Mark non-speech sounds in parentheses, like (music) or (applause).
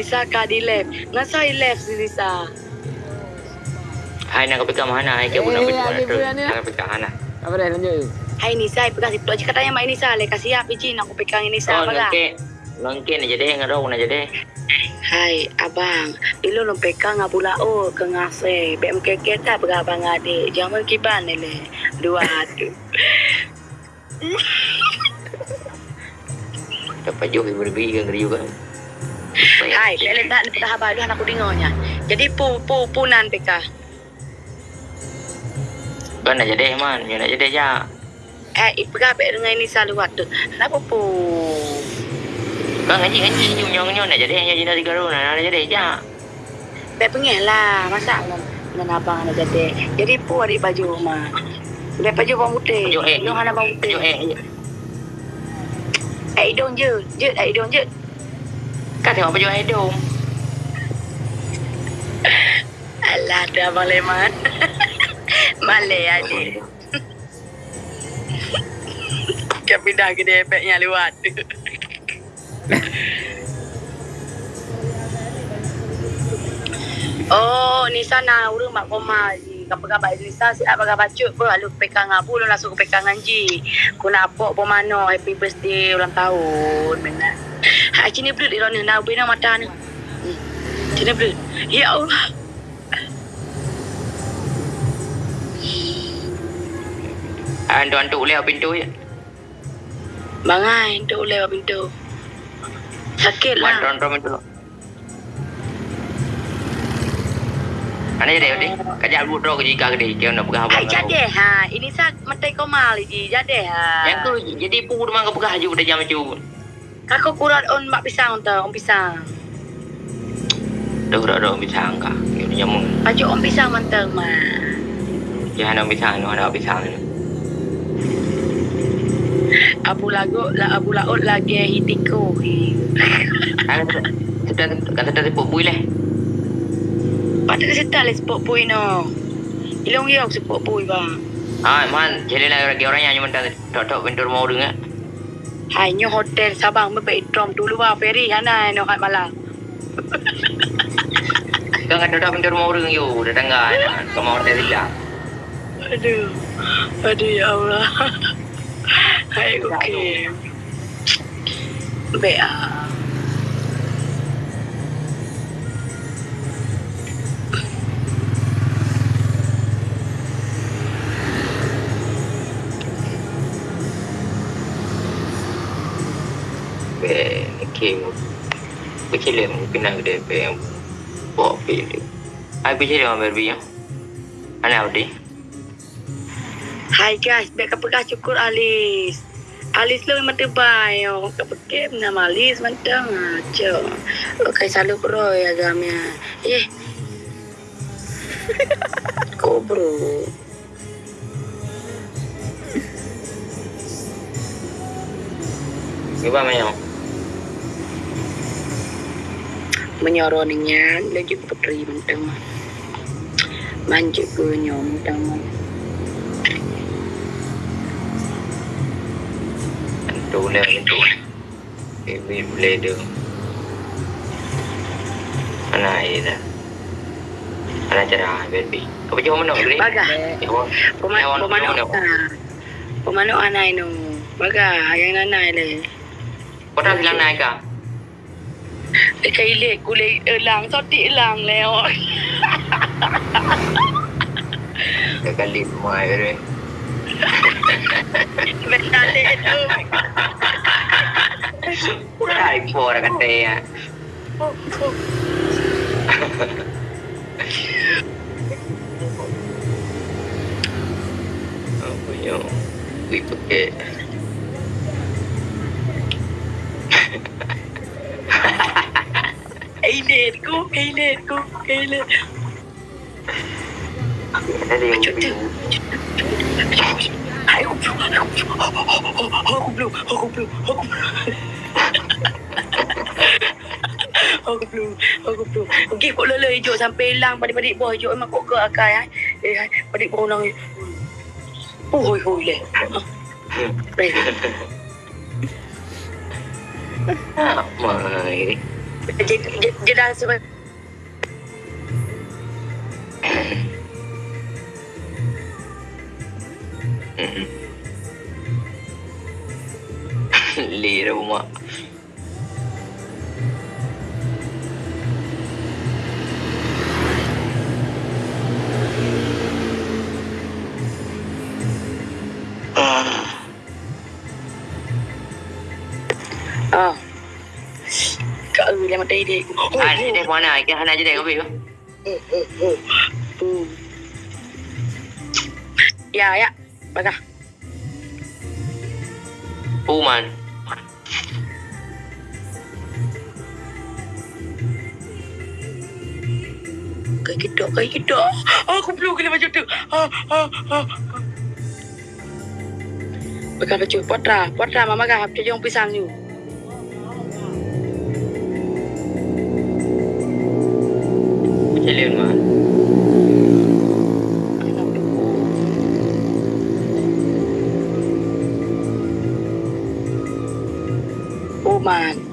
Eh, Nisa ka di left. Ngasa i left si Nisa. Hai nak pegang mana? Hai ke budak Eh, tu. budak ni. Nak pegang mana? Apa dah lanjut? Hai Nisa, pegang situ aja katanya Mak Nisa. Le kasih apa Cin aku pegang Nisa Oh, apa lengkek. Lengkek nak jadi ngerau nak jadi. Hai abang, ilo lo pegang abu lao ke ngase. Bem keke tak berabang adik. Jangan kiban ni le. Dua tu. Dapat jauh Verbi ke ngeri juga. Hai, lele tak ni petah balu aku dengarnya. Jadi pu pu punan peka. Kan nak jadi man, you nak jadi aja. Eh, ipega pe dengan Nisa luat tu. Kenapa pu? Kan ngaji ngaji nyum nyum nyum nak jadi hanya jadi tiga ru nak nak jadi aja. Pe pengeh lah. Masa dengan, dengan abang nak jadi. Jadi pu adik baju rumah. Be baju bawang putih. Baju eh. Hidung hana bawang putih. Baju eh. Eh, hidung je. Je, eh, hidung je. Kan tengok baju hidung. Alah, tu abang Leman. (laughs) Malay adik. Kan pindah ke debeknya lewat. (laughs) oh, Nisa nak urung mak koma. Kapag Nisa si apa bacut pun lalu pekang abu lu langsung ke pekangan ji. Ku nak apa pun mano happy birthday ulang tahun benar. Ha cini belut dia ni nak bina mata ni. Hmm. Cini belut. Ya Allah. Antu antu lewat pintu ya. Bangai untuk lewat pintu. Sakit lah. antu pintu. Mana jadi ni? Kajak buat roh ke jika ke dia. Kau nak pegang Hai abang. jadi ha. Ini sa matai komal ji. Jadi ha. Yang tu jadi pu demang ke pegang haju dah jam macam. Kako kurat on mak pisang tu. On pisang. Dah dah dah pisang kah. Ini jamu. Baju on pisang manteng ma. Jangan ada pisang, ada pisang. Abu lagu la abu laut lagi. Kan sudah kan sudah tepuk bui lah. Patut kasi tali spot pui no. Ilong yok spot pui ba. Ah, man, jadi lah lagi orang yang cuma dah tok pintu rumah orang. Hai nyo hotel Sabang idrom dulu ba ferry hana no kat malam. Kau kan tok pintu rumah orang yo, dah tangga. Kau mau hotel tidak? Aduh. Aduh ya Allah. (laughs) Hai okey. Be ah. Be, king. Kecil yang kena gede be yang bawa pilih. Hai kecil yang berbi ya. Ana udi. Hai guys, baik kapag cukur alis. Alis lo memang tebay. Oh, kapag nama alis mantang aja. Okay, selalu bro ya gamnya. Eh. Kok bro? Iba mayo. Menyoroninya lagi putri mantang. Manjuk punya mantang. Tu le pintu. Ibi boleh tu. Ana ida. Ana cara berbi. Apa cuma mana beli? Baga. Jawab. Pemanu pemanu pemanu anai no. Baga yang nanai le. Kau dah bilang naik kah? ไอ้ไก่เล็กกูเลยเออล้างซอสติล้างแล้วเดี๋ยวก็ลิ้นมวยไปเลยเป็นกาเล่นเออได้โฟร์แล้กันเตะเอาไปยองวิปเกะ aku belum, aku belum, aku belum, aku belum, aku belum. (laughs) Aku belum, aku belum. Okey, kok lele hijau sampai hilang padik-padik buah hijau emang kok ke akai eh. Eh, padik buah nang. Oh, hoi hoi le. Baik. (laughs) Mai. Dia, dia, dia dah sebab Leh (laughs) dah ah. Kak Ru yang mata ide. Oh, Ah, ni dah mana? Ikan hana je dah kopi tu. oh, oh, oh. Hmm. Ya, ya. Bagah. Puman. Kau kedok, kau kedok. Oh, aku belum kena macam tu. Ah, ah, ah. Bagah baju. Potra. Potra, mama kah. Dia jom pisang you. Macam lain mah. Oh, man.